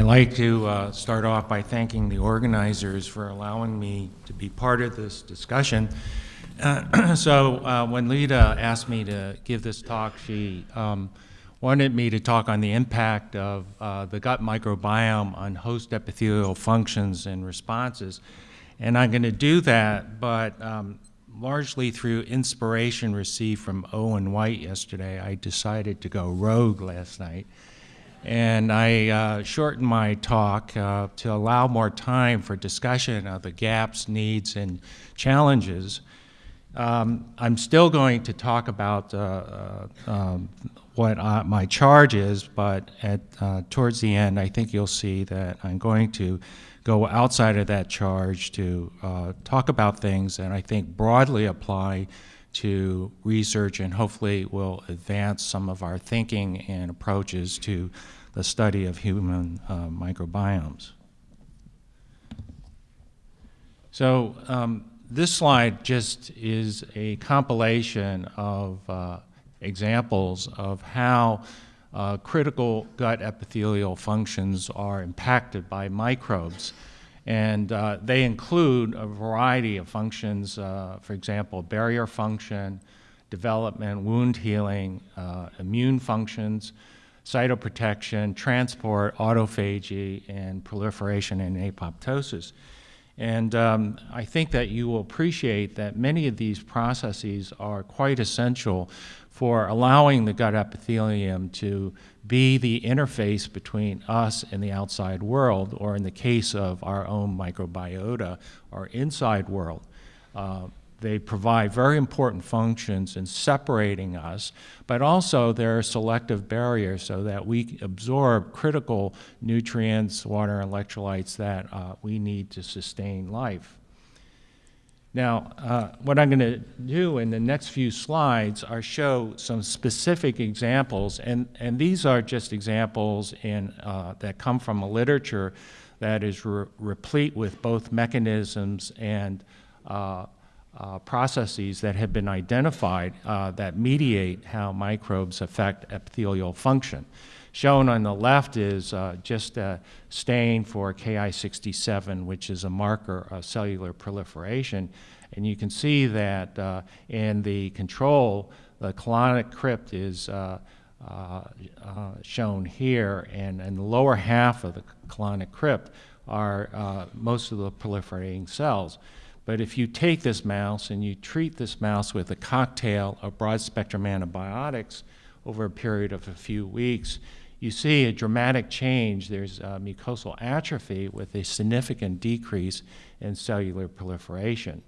I'd like to uh, start off by thanking the organizers for allowing me to be part of this discussion. Uh, so uh, when Lita asked me to give this talk, she um, wanted me to talk on the impact of uh, the gut microbiome on host epithelial functions and responses. And I'm going to do that, but um, largely through inspiration received from Owen White yesterday, I decided to go rogue last night and I uh, shortened my talk uh, to allow more time for discussion of the gaps, needs, and challenges. Um, I'm still going to talk about uh, uh um, what uh, my charge is, but at, uh, towards the end, I think you'll see that I'm going to go outside of that charge to talk about things that I think broadly apply to research and hopefully will advance some of our thinking and approaches to the study of human uh, microbiomes. So um, this slide just is a compilation of uh, examples of how uh, critical gut epithelial functions are impacted by microbes. And uh, they include a variety of functions, uh, for example, barrier function, development, wound healing, uh, immune functions, cytoprotection, transport, autophagy, and proliferation and apoptosis. And um, I think that you will appreciate that many of these processes are quite essential for allowing the gut epithelium to be the interface between us and the outside world, or in the case of our own microbiota, our inside world. Uh, they provide very important functions in separating us, but also they're selective barriers so that we absorb critical nutrients, water, electrolytes that uh, we need to sustain life. Now, uh, what I'm going to do in the next few slides are show some specific examples, and, and these are just examples in, uh, that come from a literature that is re replete with both mechanisms and uh, uh, processes that have been identified uh, that mediate how microbes affect epithelial function. Shown on the left is uh, just a stain for Ki67, which is a marker of cellular proliferation. And you can see that uh, in the control, the colonic crypt is uh, uh, shown here, and in the lower half of the colonic crypt are most of the proliferating cells. But if you take this mouse and you treat this mouse with a cocktail of broad spectrum antibiotics over a period of a few weeks, you see a dramatic change. There's mucosal atrophy with a significant decrease in cellular proliferation.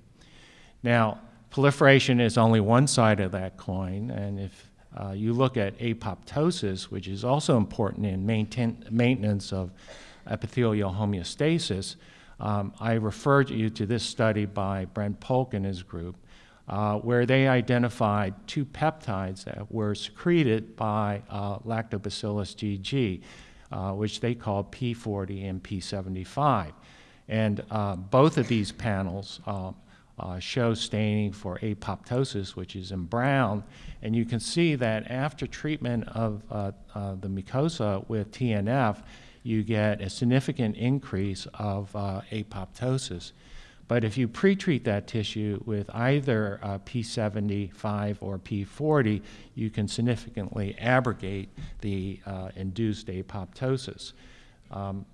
Now, proliferation is only one side of that coin, and if uh, you look at apoptosis, which is also important in maintain, maintenance of epithelial homeostasis, um, I referred you to this study by Brent Polk and his group, uh, where they identified two peptides that were secreted by uh, lactobacillus GG, uh, which they call P40 and P75. And uh, both of these panels uh, show staining for apoptosis, which is in brown. And you can see that after treatment of the mucosa with TNF, you get a significant increase of apoptosis. But if you pretreat that tissue with either uh, P75 or P40, you can significantly abrogate the uh, induced apoptosis. Um,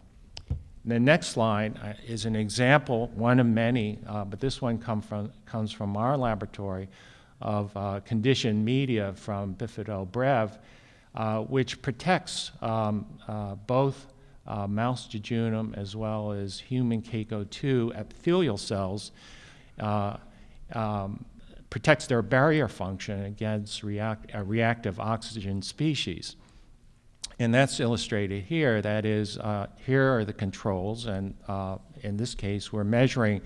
the next slide uh, is an example, one of many, uh, but this one come from, comes from our laboratory, of uh, conditioned media from Bifido-Brev, which protects um, both uh, mouse jejunum as well as human CACO2 epithelial cells uh, um, protects their barrier function against react, uh, reactive oxygen species. And that's illustrated here. That is, uh, here are the controls, and uh, in this case, we're measuring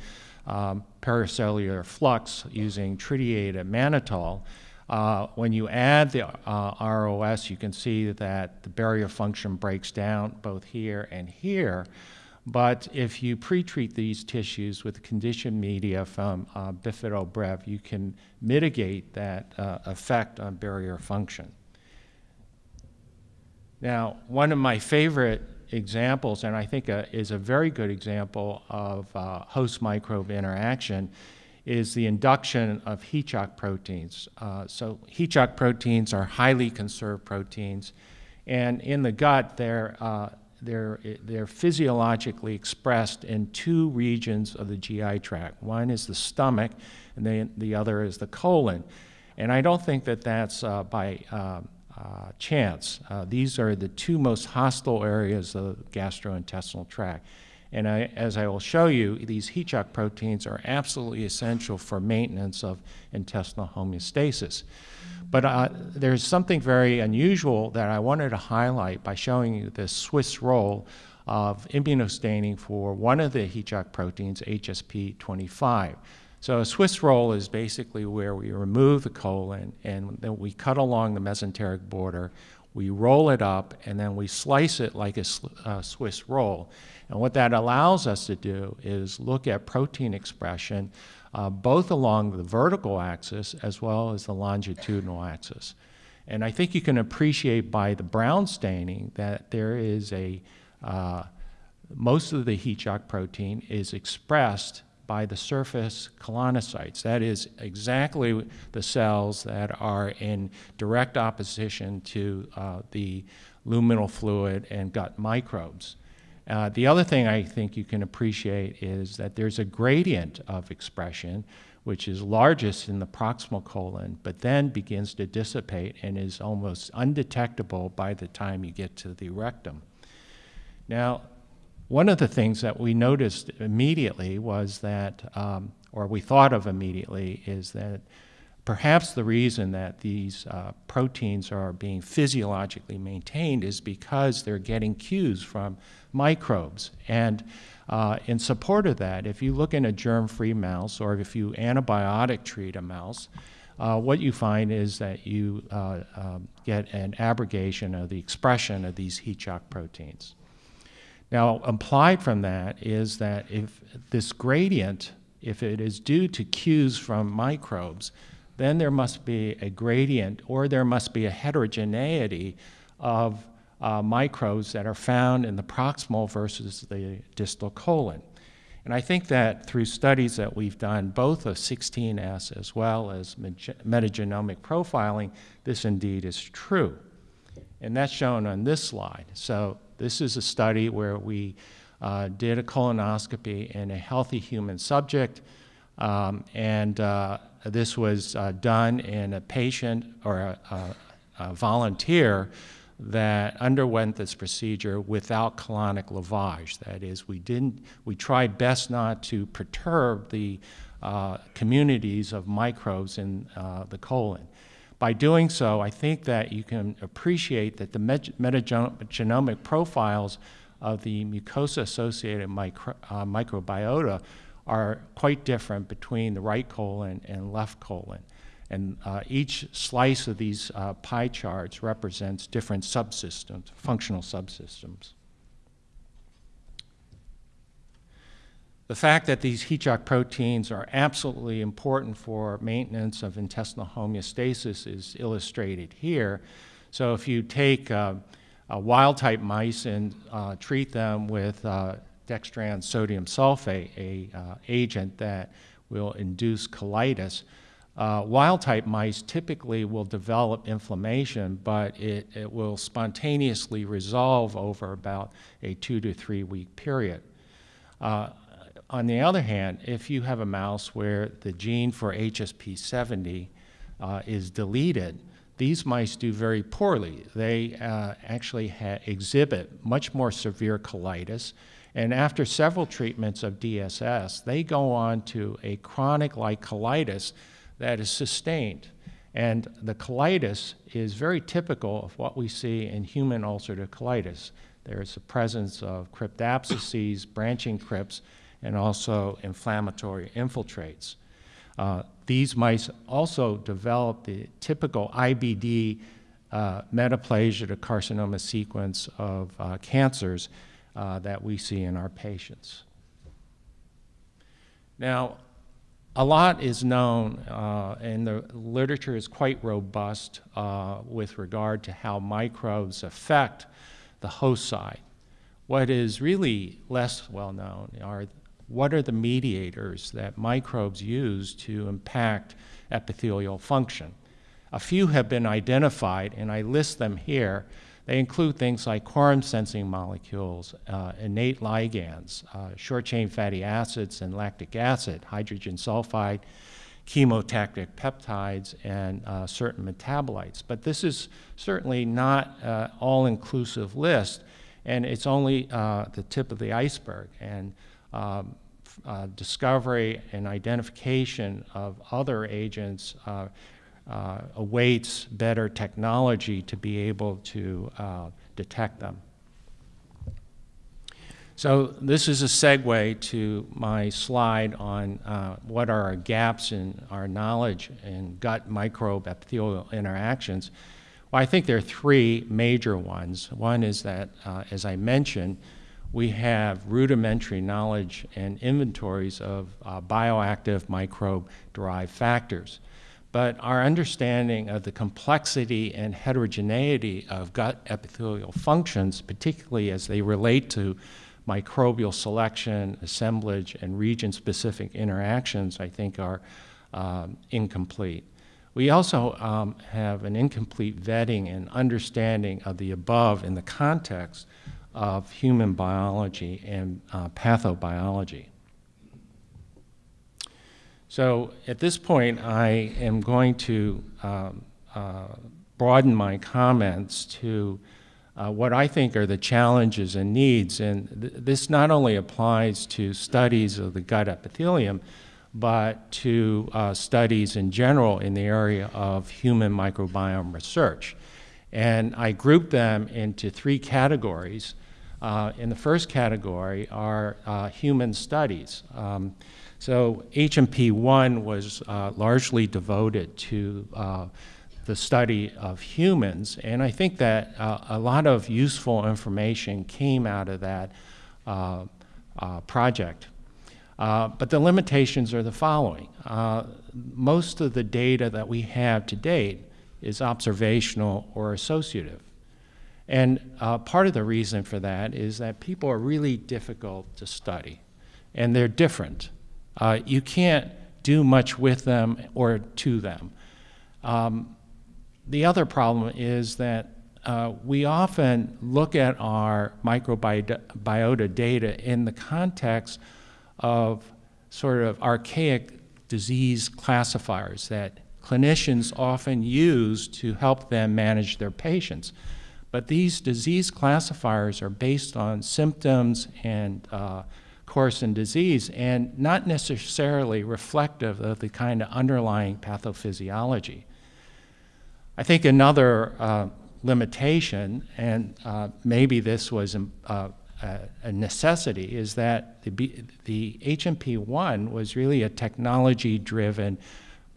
um, paracellular flux using tritiated mannitol. Uh, when you add the uh, ROS, you can see that the barrier function breaks down both here and here. But if you pre-treat these tissues with conditioned media from uh, Bifido-Brev, you can mitigate that uh, effect on barrier function. Now, one of my favorite examples, and I think uh, is a very good example of uh, host microbe interaction, is the induction of heat shock proteins. Uh, so heat shock proteins are highly conserved proteins, and in the gut, they're, uh, they're, they're physiologically expressed in two regions of the GI tract. One is the stomach, and then the other is the colon. And I don't think that that's uh, by uh, uh, chance. Uh, these are the two most hostile areas of the gastrointestinal tract. And I, as I will show you, these heat shock proteins are absolutely essential for maintenance of intestinal homeostasis. But uh, there's something very unusual that I wanted to highlight by showing you this Swiss roll of immunostaining for one of the heat shock proteins, HSP25. So a Swiss roll is basically where we remove the colon and then we cut along the mesenteric border, we roll it up, and then we slice it like a uh, Swiss roll. And what that allows us to do is look at protein expression uh, both along the vertical axis as well as the longitudinal axis. And I think you can appreciate by the brown staining that there is a, uh, most of the heat shock protein is expressed by the surface colonocytes. That is exactly the cells that are in direct opposition to uh, the luminal fluid and gut microbes. Uh, the other thing I think you can appreciate is that there's a gradient of expression which is largest in the proximal colon, but then begins to dissipate and is almost undetectable by the time you get to the rectum. Now, one of the things that we noticed immediately was that, um, or we thought of immediately, is that perhaps the reason that these uh, proteins are being physiologically maintained is because they're getting cues from microbes. And uh, in support of that, if you look in a germ-free mouse or if you antibiotic treat a mouse, uh, what you find is that you uh, um, get an abrogation of the expression of these heat shock proteins. Now, implied from that is that if this gradient, if it is due to cues from microbes, then there must be a gradient or there must be a heterogeneity of uh, microbes that are found in the proximal versus the distal colon. And I think that through studies that we've done, both of 16S as well as metagenomic profiling, this indeed is true. And that's shown on this slide. So this is a study where we uh, did a colonoscopy in a healthy human subject, um, and uh, this was uh, done in a patient or a, a, a, volunteer that underwent this procedure without colonic lavage. That is, we didn't, we tried best not to perturb the uh, communities of microbes in uh, the colon. By doing so, I think that you can appreciate that the metagenomic profiles of the mucosa-associated micro, uh, microbiota are quite different between the right colon and left colon. And uh, each slice of these uh, pie charts represents different subsystems, functional subsystems. The fact that these heat shock proteins are absolutely important for maintenance of intestinal homeostasis is illustrated here. So if you take uh, wild-type mice and uh, treat them with uh, dextran sodium sulfate, a uh, agent that will induce colitis, uh, wild-type mice typically will develop inflammation, but it, it will spontaneously resolve over about a two to three week period. Uh, on the other hand, if you have a mouse where the gene for HSP70 uh, is deleted, these mice do very poorly. They uh, actually exhibit much more severe colitis, and after several treatments of DSS, they go on to a chronic-like colitis that is sustained. And the colitis is very typical of what we see in human ulcerative colitis. There is the presence of cryptapsices, branching crypts, and also inflammatory infiltrates. Uh, these mice also develop the typical IBD uh, metaplasia to carcinoma sequence of uh, cancers uh, that we see in our patients. Now, a lot is known, uh, and the literature is quite robust uh, with regard to how microbes affect the host side. What is really less well known are what are the mediators that microbes use to impact epithelial function. A few have been identified, and I list them here. They include things like quorum sensing molecules, uh, innate ligands, uh, short chain fatty acids and lactic acid, hydrogen sulfide, chemotactic peptides, and uh, certain metabolites. But this is certainly not an all inclusive list, and it's only uh, the tip of the iceberg. And um, uh, discovery and identification of other agents uh, uh, awaits better technology to be able to uh, detect them. So this is a segue to my slide on uh, what are our gaps in our knowledge in gut microbe epithelial interactions. Well, I think there are three major ones. One is that, uh, as I mentioned, we have rudimentary knowledge and inventories of uh, bioactive microbe-derived factors. But our understanding of the complexity and heterogeneity of gut epithelial functions, particularly as they relate to microbial selection, assemblage, and region-specific interactions, I think are um, incomplete. We also um, have an incomplete vetting and understanding of the above in the context of human biology and uh, pathobiology. So at this point, I am going to um, uh, broaden my comments to uh, what I think are the challenges and needs. And th this not only applies to studies of the gut epithelium, but to uh, studies in general in the area of human microbiome research. And I group them into three categories. Uh, in the first category are uh, human studies. Um, so HMP1 was uh, largely devoted to uh, the study of humans, and I think that uh, a lot of useful information came out of that uh, project. but the limitations are the following. most of the data that we have to date is observational or associative. And uh, part of the reason for that is that people are really difficult to study, and they're different. Uh, you can't do much with them or to them. Um, the other problem is that uh, we often look at our microbiota data in the context of sort of archaic disease classifiers that clinicians often use to help them manage their patients. But these disease classifiers are based on symptoms and uh, course in disease and not necessarily reflective of the kind of underlying pathophysiology. I think another uh, limitation, and uh, maybe this was um, uh, a necessity, is that the, the HMP1 was really a technology-driven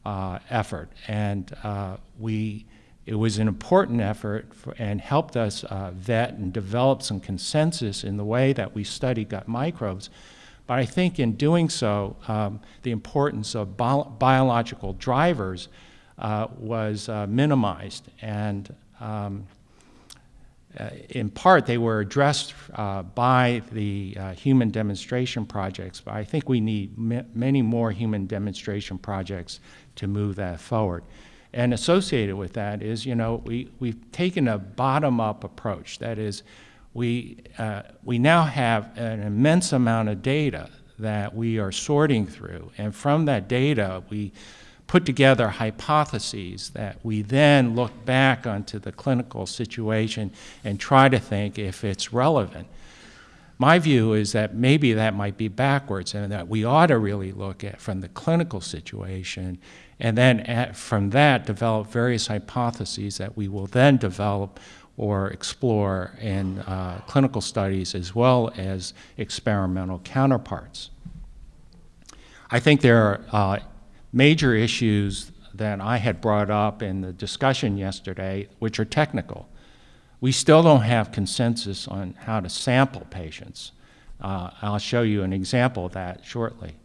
uh, effort, and uh, we it was an important effort for, and helped us uh, vet and develop some consensus in the way that we study gut microbes. But I think in doing so, um, the importance of bi biological drivers uh, was uh, minimized. And um, uh, in part, they were addressed uh, by the uh, human demonstration projects, but I think we need many more human demonstration projects to move that forward. And associated with that is, you know, we, we've taken a bottom-up approach. That is, we, uh, we now have an immense amount of data that we are sorting through. And from that data, we put together hypotheses that we then look back onto the clinical situation and try to think if it's relevant. My view is that maybe that might be backwards and that we ought to really look at from the clinical situation and then at, from that develop various hypotheses that we will then develop or explore in uh, clinical studies as well as experimental counterparts. I think there are uh, major issues that I had brought up in the discussion yesterday, which are technical. We still don't have consensus on how to sample patients. Uh, I'll show you an example of that shortly.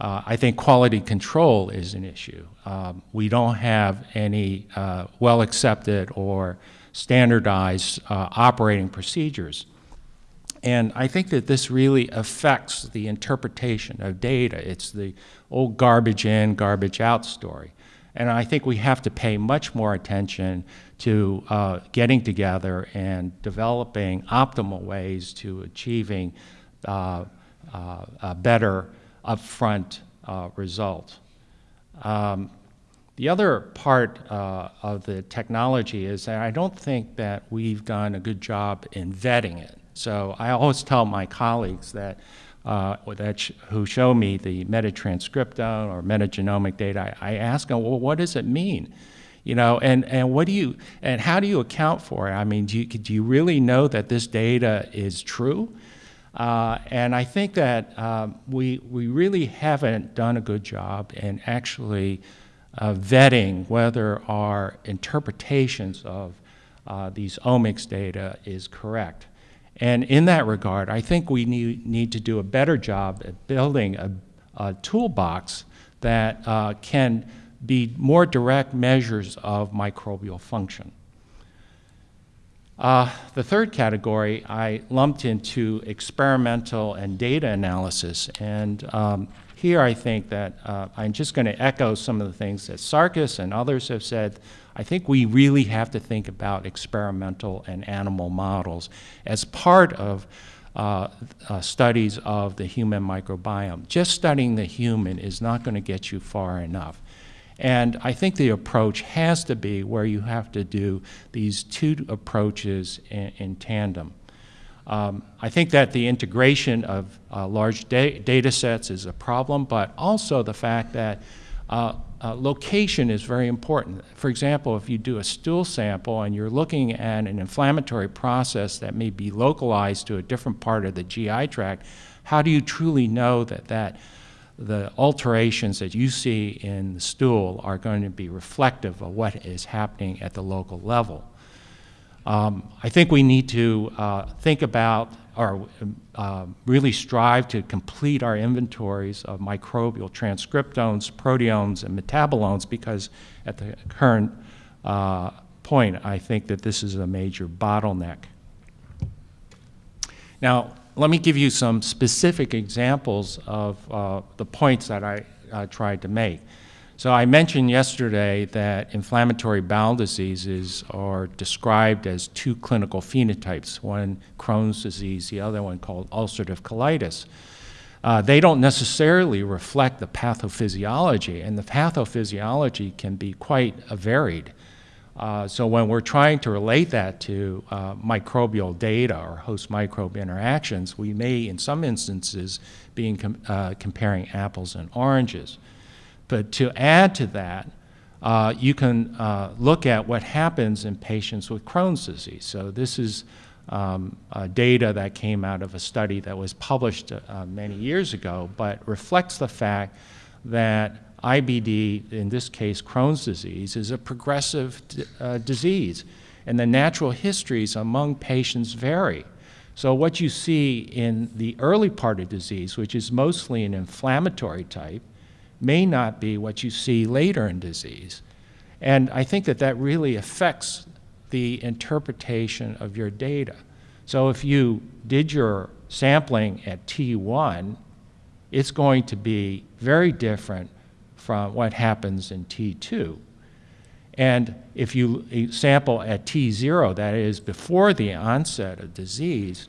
Uh, I think quality control is an issue. Um, we don't have any uh, well accepted or standardized uh, operating procedures. And I think that this really affects the interpretation of data. It's the old garbage in, garbage out story. And I think we have to pay much more attention to uh, getting together and developing optimal ways to achieving uh, uh, a better upfront uh, result. Um, the other part uh, of the technology is that I don't think that we've done a good job in vetting it. So I always tell my colleagues that, uh, that who show me the metatranscriptome or metagenomic data, I, I ask them, well, what does it mean? You know, and, and what do you, and how do you account for it? I mean, do you, do you really know that this data is true? Uh, and I think that um, we, we really haven't done a good job in actually uh, vetting whether our interpretations of uh, these omics data is correct. And in that regard, I think we need, need to do a better job at building a, a toolbox that uh, can be more direct measures of microbial function. Uh, the third category I lumped into experimental and data analysis. And um, here I think that uh, I'm just going to echo some of the things that Sarkis and others have said. I think we really have to think about experimental and animal models as part of uh, uh, studies of the human microbiome. Just studying the human is not going to get you far enough. And I think the approach has to be where you have to do these two approaches in, in tandem. Um, I think that the integration of uh, large da data sets is a problem, but also the fact that uh, uh, location is very important. For example, if you do a stool sample and you're looking at an inflammatory process that may be localized to a different part of the GI tract, how do you truly know that that the alterations that you see in the stool are going to be reflective of what is happening at the local level. Um, I think we need to uh, think about or uh, really strive to complete our inventories of microbial transcriptomes, proteomes, and metabolomes because at the current uh, point, I think that this is a major bottleneck. Now, let me give you some specific examples of uh, the points that I tried to make. So I mentioned yesterday that inflammatory bowel diseases are described as two clinical phenotypes, one Crohn's disease, the other one called ulcerative colitis. Uh, they don't necessarily reflect the pathophysiology, and the pathophysiology can be quite varied. Uh, so when we're trying to relate that to uh, microbial data or host microbe interactions, we may, in some instances, be uh, comparing apples and oranges. But to add to that, uh, you can uh, look at what happens in patients with Crohn's disease. So this is um, data that came out of a study that was published many years ago, but reflects the fact that IBD, in this case Crohn's disease, is a progressive uh, disease, and the natural histories among patients vary. So what you see in the early part of disease, which is mostly an inflammatory type, may not be what you see later in disease. And I think that that really affects the interpretation of your data. So if you did your sampling at T1, it's going to be very different from what happens in T2. And if you sample at T0, that is before the onset of disease,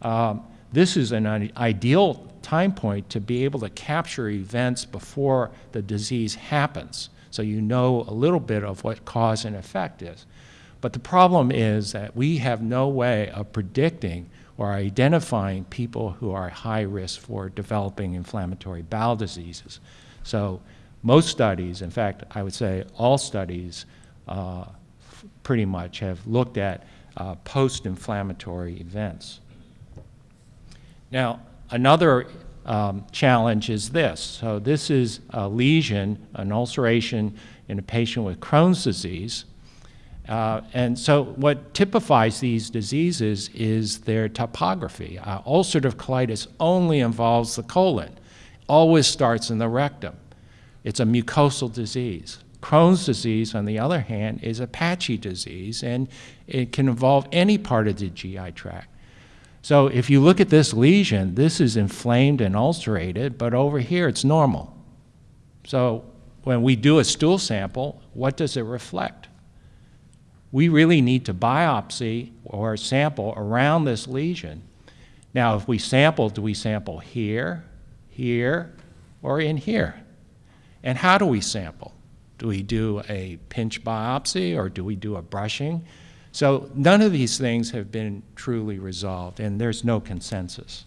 um, this is an ideal time point to be able to capture events before the disease happens. So you know a little bit of what cause and effect is. But the problem is that we have no way of predicting or identifying people who are high risk for developing inflammatory bowel diseases. So most studies, in fact, I would say all studies uh, pretty much have looked at uh, post-inflammatory events. Now, another um, challenge is this. So this is a lesion, an ulceration in a patient with Crohn's disease. Uh, and so what typifies these diseases is their topography. Uh, ulcerative colitis only involves the colon, always starts in the rectum. It's a mucosal disease. Crohn's disease, on the other hand, is a patchy disease, and it can involve any part of the GI tract. So if you look at this lesion, this is inflamed and ulcerated, but over here it's normal. So when we do a stool sample, what does it reflect? We really need to biopsy or sample around this lesion. Now, if we sample, do we sample here, here, or in here? And how do we sample? Do we do a pinch biopsy or do we do a brushing? So none of these things have been truly resolved, and there's no consensus.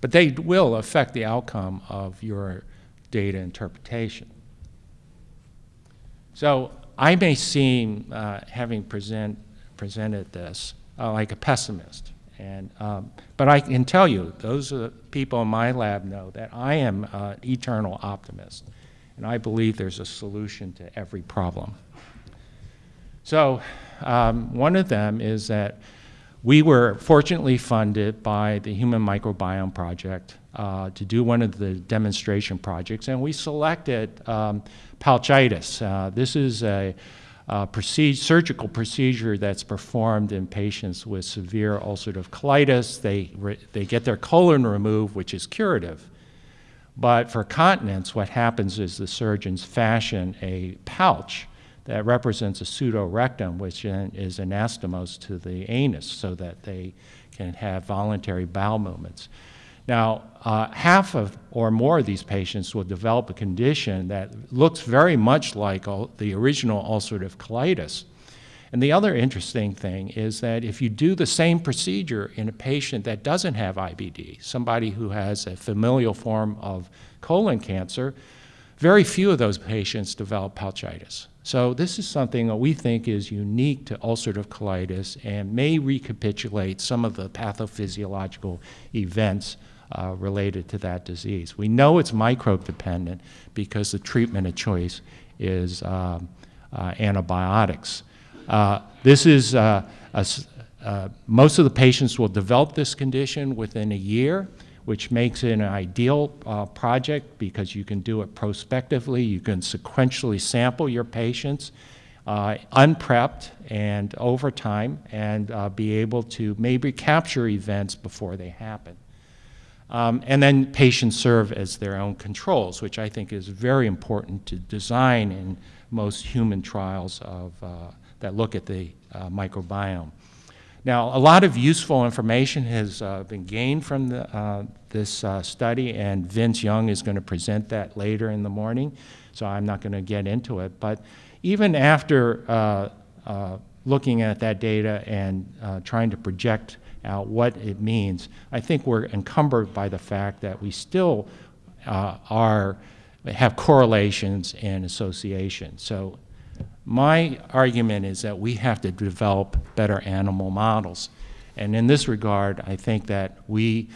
But they will affect the outcome of your data interpretation. So I may seem, uh, having present, presented this, uh, like a pessimist. And, um, but I can tell you, those people in my lab know that I am an eternal optimist. And I believe there's a solution to every problem. So um, one of them is that we were fortunately funded by the Human Microbiome Project uh, to do one of the demonstration projects, and we selected um, pouchitis. Uh, this is a, a procedure, surgical procedure that's performed in patients with severe ulcerative colitis. They, they get their colon removed, which is curative. But for continence, what happens is the surgeons fashion a pouch that represents a pseudorectum, which is anastomose to the anus so that they can have voluntary bowel movements. Now, uh, half of or more of these patients will develop a condition that looks very much like the original ulcerative colitis. And the other interesting thing is that if you do the same procedure in a patient that doesn't have IBD, somebody who has a familial form of colon cancer, very few of those patients develop pouchitis. So this is something that we think is unique to ulcerative colitis and may recapitulate some of the pathophysiological events uh, related to that disease. We know it's microbe dependent because the treatment of choice is um, uh, antibiotics. Uh, this is uh, a, uh, most of the patients will develop this condition within a year which makes it an ideal uh, project because you can do it prospectively. You can sequentially sample your patients uh, unprepped and over time and uh, be able to maybe capture events before they happen. Um, and then patients serve as their own controls, which I think is very important to design in most human trials of, uh, that look at the uh, microbiome. Now, a lot of useful information has uh, been gained from the, uh, this uh, study, and Vince Young is going to present that later in the morning, so I'm not going to get into it. But even after uh, uh, looking at that data and uh, trying to project out what it means, I think we're encumbered by the fact that we still are have correlations and associations. So my argument is that we have to develop better animal models. And in this regard, I think that we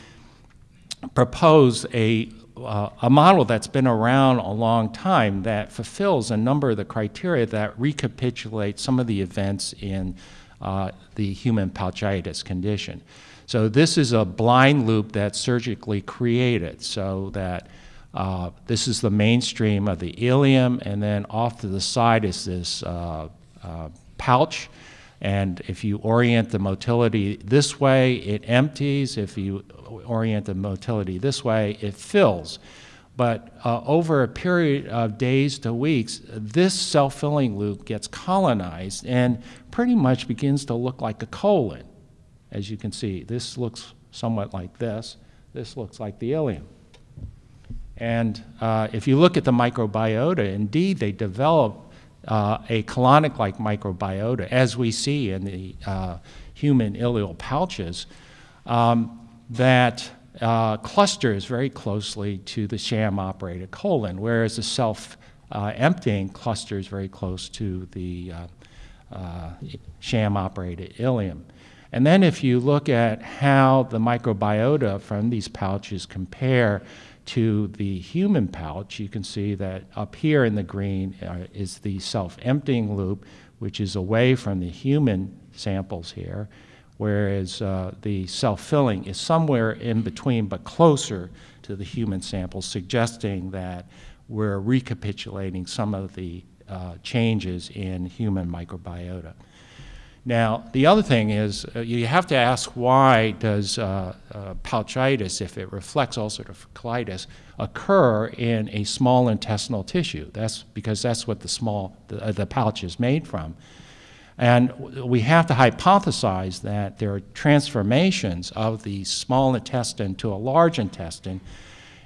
propose a, uh, a model that's been around a long time that fulfills a number of the criteria that recapitulate some of the events in uh, the human pouchitis condition. So this is a blind loop that's surgically created so that uh, this is the mainstream of the ileum, and then off to the side is this uh, uh, pouch. And if you orient the motility this way, it empties. If you orient the motility this way, it fills. But uh, over a period of days to weeks, this self-filling loop gets colonized and pretty much begins to look like a colon. As you can see, this looks somewhat like this. This looks like the ileum. And uh, if you look at the microbiota, indeed they develop uh, a colonic-like microbiota, as we see in the uh, human ileal pouches, um, that uh, clusters very closely to the sham-operated colon, whereas the self-emptying clusters very close to the uh, sham-operated ileum. And then if you look at how the microbiota from these pouches compare to the human pouch, you can see that up here in the green uh, is the self-emptying loop, which is away from the human samples here, whereas uh, the self-filling is somewhere in between but closer to the human samples, suggesting that we're recapitulating some of the uh, changes in human microbiota. Now, the other thing is uh, you have to ask why does uh, uh, pouchitis, if it reflects ulcerative colitis, occur in a small intestinal tissue? That's because that's what the small the, uh, the pouch is made from. And we have to hypothesize that there are transformations of the small intestine to a large intestine.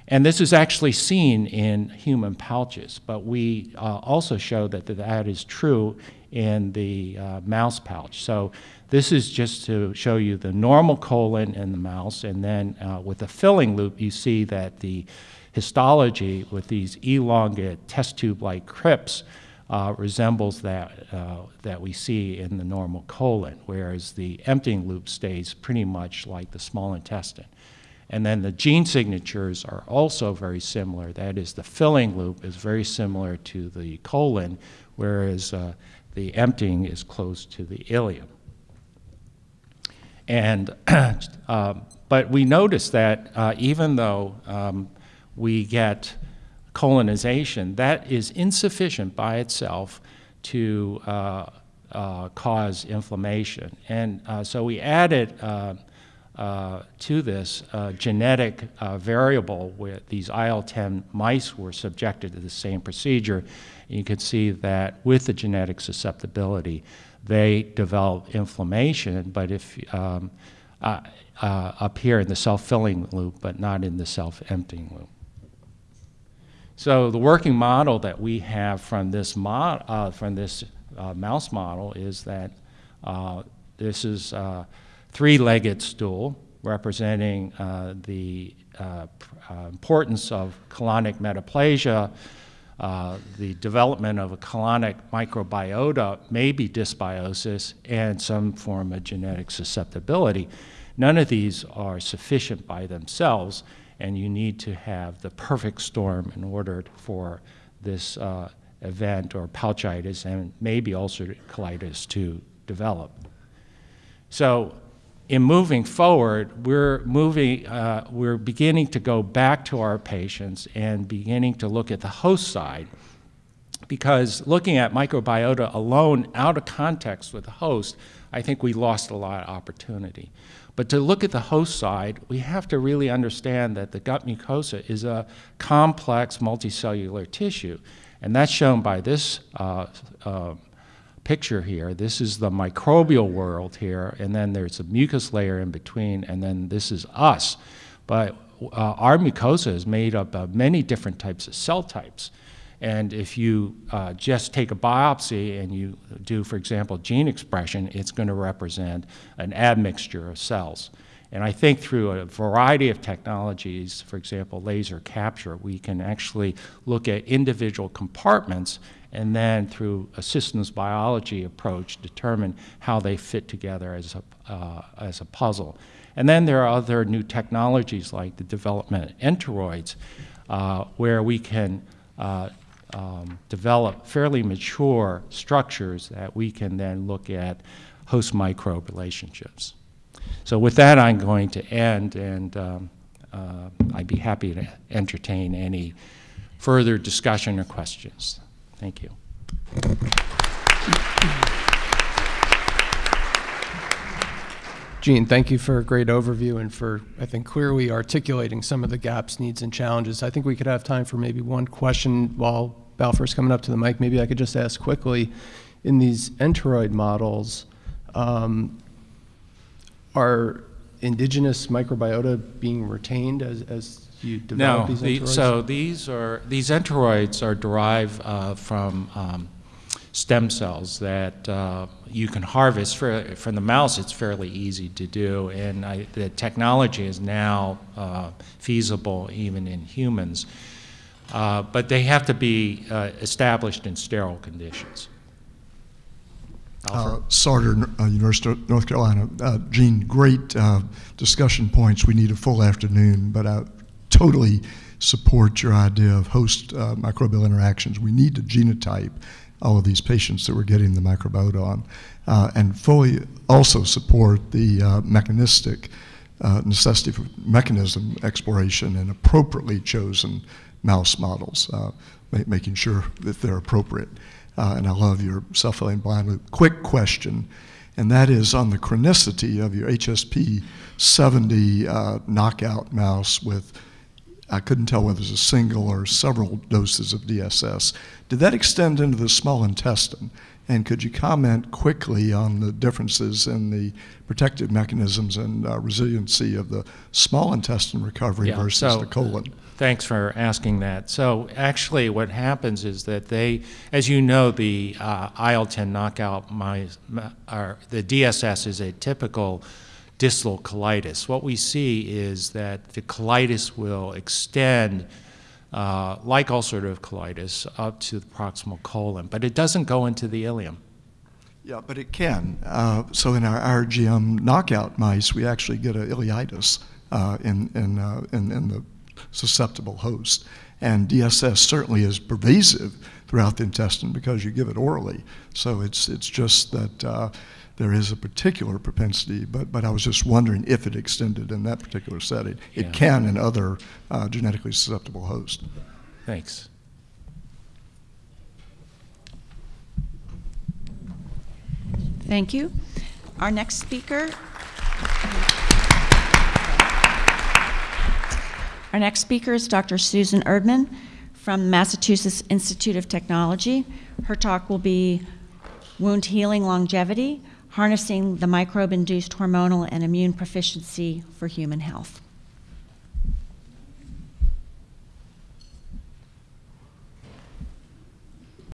And this is actually seen in human pouches, but we uh, also show that that is true in the uh, mouse pouch. So this is just to show you the normal colon in the mouse, and then uh, with the filling loop, you see that the histology with these elongate test tube-like crypts uh, resembles that, uh, that we see in the normal colon, whereas the emptying loop stays pretty much like the small intestine. And then the gene signatures are also very similar. That is, the filling loop is very similar to the colon, whereas uh, the emptying is close to the ileum. And, uh, but we notice that uh, even though um, we get colonization, that is insufficient by itself to uh, uh, cause inflammation. And uh, so we added uh, uh, to this genetic variable where these IL-10 mice were subjected to the same procedure. You can see that with the genetic susceptibility, they develop inflammation, but if um, up here in the self-filling loop, but not in the self-emptying loop. So the working model that we have from this, mod, uh, from this uh, mouse model is that uh, this is a three-legged stool representing uh, the uh, uh, importance of colonic metaplasia, the development of a colonic microbiota, maybe dysbiosis, and some form of genetic susceptibility. None of these are sufficient by themselves, and you need to have the perfect storm in order for this uh, event or pouchitis and maybe ulcerative colitis to develop. So in moving forward, we're moving, uh, we're beginning to go back to our patients and beginning to look at the host side because looking at microbiota alone out of context with the host, I think we lost a lot of opportunity. But to look at the host side, we have to really understand that the gut mucosa is a complex multicellular tissue. And that's shown by this uh, uh, picture here. This is the microbial world here, and then there's a mucus layer in between, and then this is us. But uh, our mucosa is made up of many different types of cell types. And if you uh, just take a biopsy and you do, for example, gene expression, it's going to represent an admixture of cells. And I think through a variety of technologies, for example, laser capture, we can actually look at individual compartments and then through a systems biology approach determine how they fit together as a, uh, as a puzzle. And then there are other new technologies like the development of enteroids uh, where we can uh, um, develop fairly mature structures that we can then look at host microbe relationships. So with that, I'm going to end, and um, uh, I'd be happy to entertain any further discussion or questions. Thank you. Gene, thank you for a great overview and for, I think, clearly articulating some of the gaps, needs, and challenges. I think we could have time for maybe one question while Balfour's coming up to the mic. Maybe I could just ask quickly, in these enteroid models, um, are indigenous microbiota being retained as, as you develop no, these the, enteroids? so these are these enteroids are derived uh, from um, stem cells that uh, you can harvest for, from the mouse. It's fairly easy to do, and I, the technology is now uh, feasible even in humans. Uh, but they have to be uh, established in sterile conditions. Uh, Sartor, uh, University of North Carolina. Uh, Gene, great uh, discussion points. We need a full afternoon, but I totally support your idea of host uh, microbial interactions. We need to genotype all of these patients that we're getting the microbiota on, uh, and fully also support the mechanistic necessity for mechanism exploration and appropriately chosen mouse models, making sure that they're appropriate. Uh, and I love your self-filling blind loop. Quick question. and that is on the chronicity of your HSP 70 uh, knockout mouse with, I couldn't tell whether it was a single or several doses of DSS. Did that extend into the small intestine? And could you comment quickly on the differences in the protective mechanisms and uh, resiliency of the small intestine recovery Yeah, versus so- the colon? Thanks for asking that. So actually, what happens is that they, as you know, the uh, IL-10 knockout mice, ma- or the DSS is a typical distal colitis. What we see is that the colitis will extend, uh, like ulcerative colitis, up to the proximal colon, but it doesn't go into the ileum. Yeah, but it can. Uh, so in our RGM knockout mice, we actually get a ileitis uh, in, in, uh, in, in the susceptible host. And DSS certainly is pervasive throughout the intestine because you give it orally. So it's, it's just that uh, there is a particular propensity, but, but I was just wondering if it extended in that particular setting. Yeah. It can in other uh, genetically susceptible hosts. Thanks. Thank you. Our next speaker. Our next speaker is Dr. Susan Erdman from Massachusetts Institute of Technology. Her talk will be Wound Healing Longevity, Harnessing the Microbe-Induced Hormonal and Immune Proficiency for Human Health.